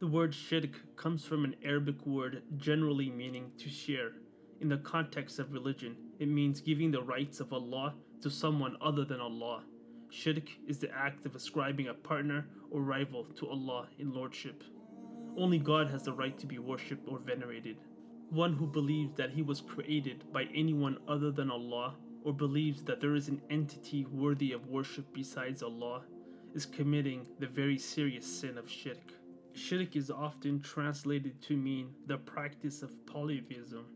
The word shirk comes from an Arabic word generally meaning to share. In the context of religion, it means giving the rights of Allah to someone other than Allah. Shirk is the act of ascribing a partner or rival to Allah in lordship. Only God has the right to be worshipped or venerated. One who believes that he was created by anyone other than Allah or believes that there is an entity worthy of worship besides Allah is committing the very serious sin of shirk. Shirk is often translated to mean the practice of polytheism.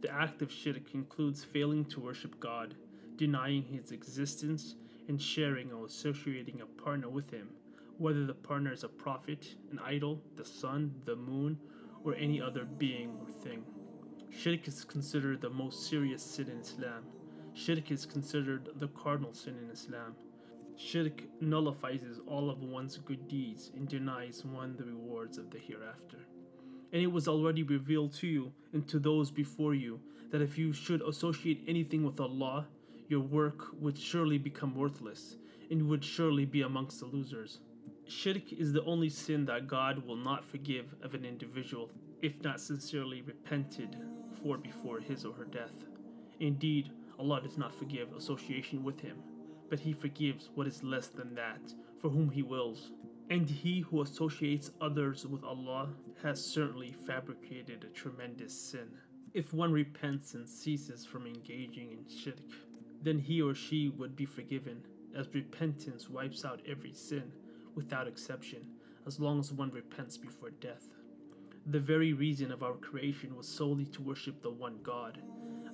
The act of shirk includes failing to worship God, denying his existence, and sharing or associating a partner with him, whether the partner is a prophet, an idol, the sun, the moon, or any other being or thing. Shirk is considered the most serious sin in Islam. Shirk is considered the cardinal sin in Islam. Shirk nullifies all of one's good deeds and denies one the rewards of the hereafter. And it was already revealed to you and to those before you that if you should associate anything with Allah, your work would surely become worthless, and would surely be amongst the losers. Shirk is the only sin that God will not forgive of an individual if not sincerely repented for before his or her death. Indeed, Allah does not forgive association with Him, but He forgives what is less than that for whom He wills. And he who associates others with Allah has certainly fabricated a tremendous sin. If one repents and ceases from engaging in shirk, then he or she would be forgiven, as repentance wipes out every sin without exception, as long as one repents before death. The very reason of our creation was solely to worship the one God,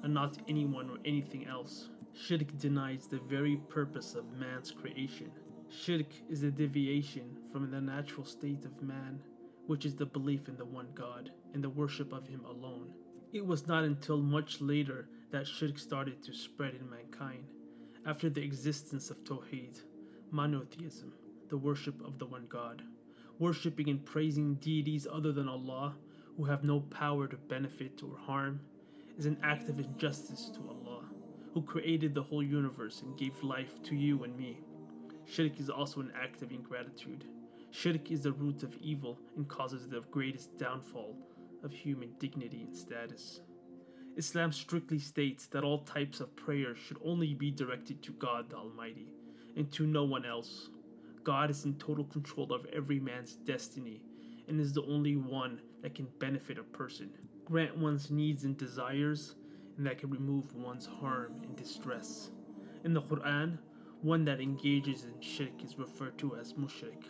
and not anyone or anything else. Shirk denies the very purpose of man's creation. Shirk is a deviation from the natural state of man, which is the belief in the one God and the worship of Him alone. It was not until much later that shirk started to spread in mankind, after the existence of Tawheed, monotheism, the worship of the one God. Worshipping and praising deities other than Allah, who have no power to benefit or harm, is an act of injustice to Allah, who created the whole universe and gave life to you and me. Shirk is also an act of ingratitude. Shirk is the root of evil and causes the greatest downfall of human dignity and status. Islam strictly states that all types of prayer should only be directed to God the Almighty and to no one else. God is in total control of every man's destiny and is the only one that can benefit a person, grant one's needs and desires, and that can remove one's harm and distress. In the Quran, one that engages in shirk is referred to as mushrik,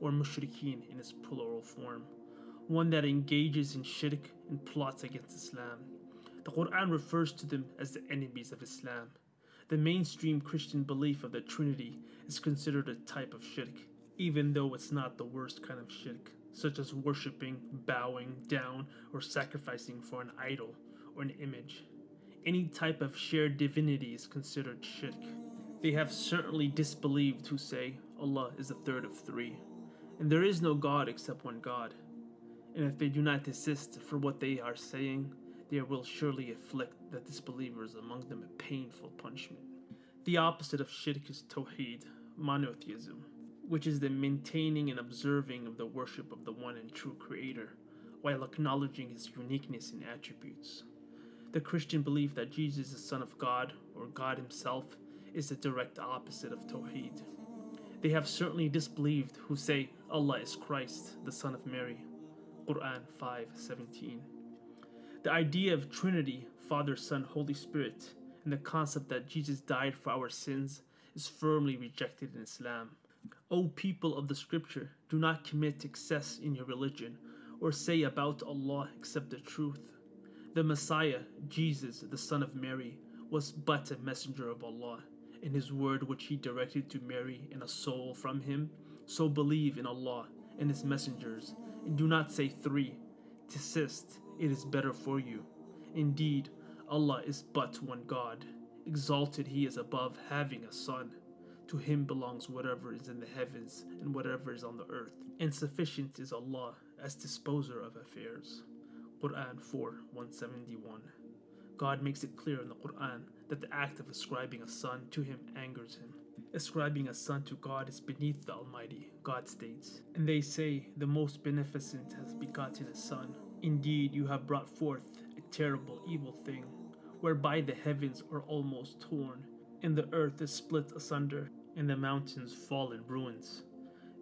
or mushrikeen in its plural form. One that engages in shirk and plots against Islam. The Quran refers to them as the enemies of Islam. The mainstream Christian belief of the Trinity is considered a type of shirk, even though it's not the worst kind of shirk, such as worshipping, bowing down, or sacrificing for an idol or an image. Any type of shared divinity is considered shirk. They have certainly disbelieved who say Allah is the third of three, and there is no God except one God. And if they do not desist for what they are saying, there will surely afflict the disbelievers among them a painful punishment. The opposite of shirk is tawheed, monotheism, which is the maintaining and observing of the worship of the one and true Creator, while acknowledging his uniqueness and attributes. The Christian belief that Jesus is the Son of God, or God Himself, is the direct opposite of Tawheed. They have certainly disbelieved who say Allah is Christ, the Son of Mary. Quran 5:17. The idea of Trinity, Father, Son, Holy Spirit, and the concept that Jesus died for our sins is firmly rejected in Islam. O people of the scripture, do not commit excess in your religion or say about Allah except the truth. The Messiah, Jesus, the Son of Mary, was but a messenger of Allah in his word which he directed to Mary and a soul from him. So believe in Allah and his messengers, and do not say three. Desist, it is better for you. Indeed, Allah is but one God. Exalted he is above having a son. To him belongs whatever is in the heavens and whatever is on the earth. And sufficient is Allah as disposer of affairs. Quran 4 171. God makes it clear in the Quran that the act of ascribing a son to him angers him. Ascribing a son to God is beneath the Almighty, God states. And they say, The most beneficent has begotten a son. Indeed, you have brought forth a terrible evil thing, whereby the heavens are almost torn, and the earth is split asunder, and the mountains fall in ruins,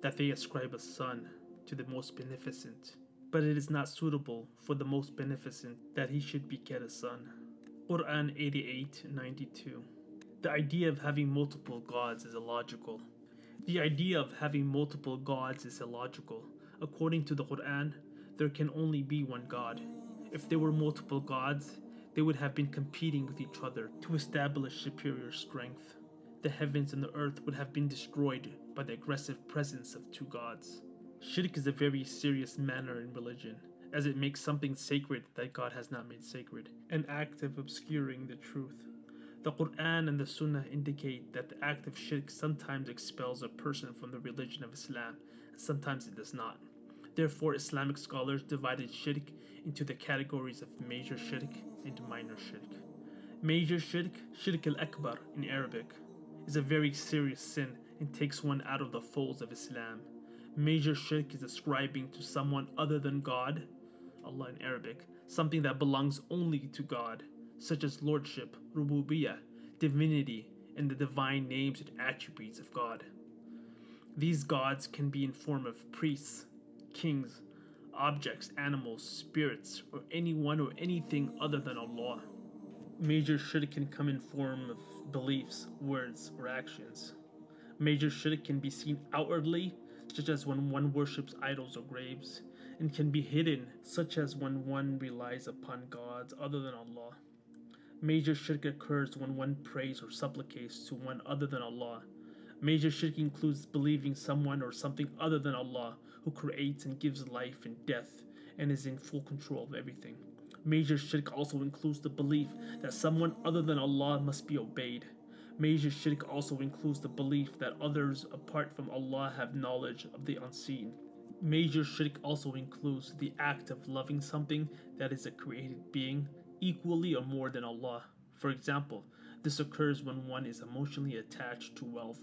that they ascribe a son to the most beneficent. But it is not suitable for the most beneficent that he should beget a son. Quran 88 92. The idea of having multiple gods is illogical. The idea of having multiple gods is illogical. According to the Quran, there can only be one God. If there were multiple gods, they would have been competing with each other to establish superior strength. The heavens and the earth would have been destroyed by the aggressive presence of two gods. Shirk is a very serious matter in religion, as it makes something sacred that God has not made sacred, an act of obscuring the truth. The Quran and the Sunnah indicate that the act of shirk sometimes expels a person from the religion of Islam, and sometimes it does not. Therefore, Islamic scholars divided shirk into the categories of major shirk and minor shirk. Major shirk, shirk al akbar in Arabic, is a very serious sin and takes one out of the folds of Islam. Major shirk is ascribing to someone other than God, Allah in Arabic, something that belongs only to God, such as lordship, rububiyah, divinity, and the divine names and attributes of God. These gods can be in form of priests, kings, objects, animals, spirits, or anyone or anything other than Allah. Major shirk can come in form of beliefs, words, or actions. Major shirk can be seen outwardly, such as when one worships idols or graves, and can be hidden, such as when one relies upon gods other than Allah. Major shirk occurs when one prays or supplicates to one other than Allah. Major shirk includes believing someone or something other than Allah who creates and gives life and death and is in full control of everything. Major shirk also includes the belief that someone other than Allah must be obeyed. Major shirk also includes the belief that others apart from Allah have knowledge of the unseen. Major shirk also includes the act of loving something that is a created being equally or more than Allah. For example, this occurs when one is emotionally attached to wealth,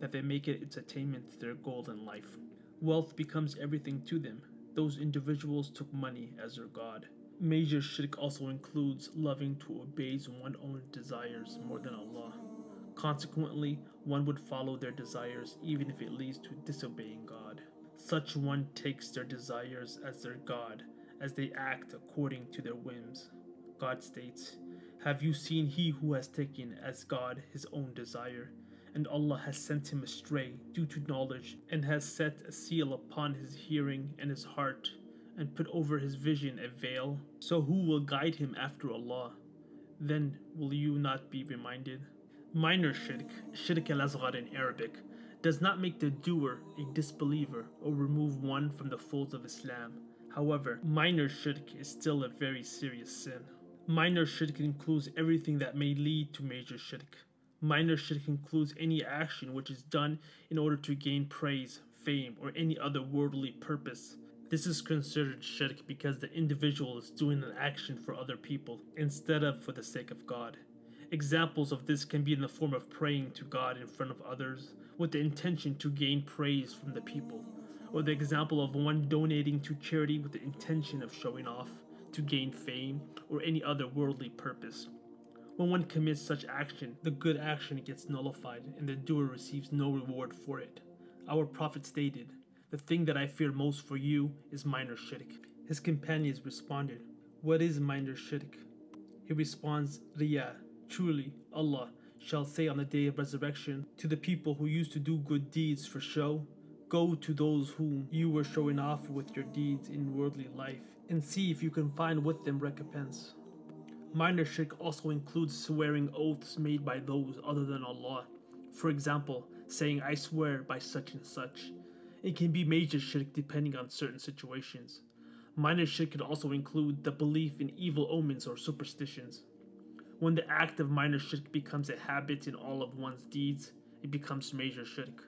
that they make it its attainment their goal in life. Wealth becomes everything to them. Those individuals took money as their God. Major shirk also includes loving to obey one's own desires more than Allah. Consequently, one would follow their desires even if it leads to disobeying God. Such one takes their desires as their God, as they act according to their whims. God states, Have you seen he who has taken as God his own desire? And Allah has sent him astray due to knowledge, and has set a seal upon his hearing and his heart, and put over his vision a veil. So who will guide him after Allah? Then will you not be reminded? Minor shirk, shirk al asghar in Arabic, does not make the doer a disbeliever or remove one from the folds of Islam. However, minor shirk is still a very serious sin. Minor shirk includes everything that may lead to major shirk. Minor shirk includes any action which is done in order to gain praise, fame, or any other worldly purpose. This is considered shirk because the individual is doing an action for other people instead of for the sake of God. Examples of this can be in the form of praying to God in front of others with the intention to gain praise from the people, or the example of one donating to charity with the intention of showing off, to gain fame, or any other worldly purpose. When one commits such action, the good action gets nullified and the doer receives no reward for it. Our Prophet stated, The thing that I fear most for you is minor shirk. His companions responded, What is minor shirk? He responds, Riyah. Truly, Allah shall say on the day of resurrection to the people who used to do good deeds for show, Go to those whom you were showing off with your deeds in worldly life, and see if you can find with them recompense. Minor shirk also includes swearing oaths made by those other than Allah. For example, saying I swear by such and such. It can be major shirk depending on certain situations. Minor shirk could also include the belief in evil omens or superstitions. When the act of minor shirk becomes a habit in all of one's deeds, it becomes major shirk.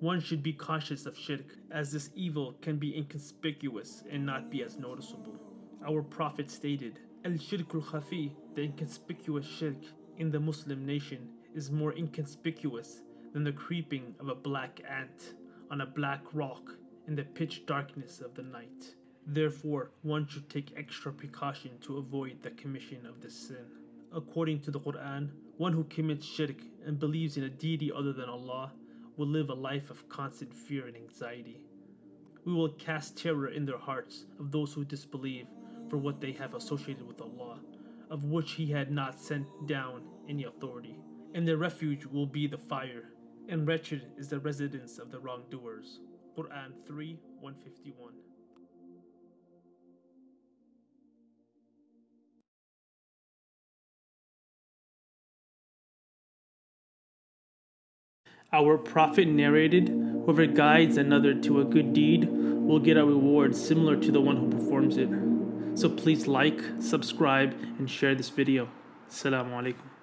One should be cautious of shirk, as this evil can be inconspicuous and not be as noticeable. Our Prophet stated, Al shirkul khafi, the inconspicuous shirk in the Muslim nation, is more inconspicuous than the creeping of a black ant on a black rock in the pitch darkness of the night. Therefore, one should take extra precaution to avoid the commission of this sin. According to the Quran, one who commits shirk and believes in a deity other than Allah will live a life of constant fear and anxiety. We will cast terror in their hearts of those who disbelieve for what they have associated with Allah, of which He had not sent down any authority. And their refuge will be the fire, and wretched is the residence of the wrongdoers. Quran 3 151. Our Prophet narrated, Whoever guides another to a good deed will get a reward similar to the one who performs it. So please like, subscribe, and share this video. Assalamu alaikum.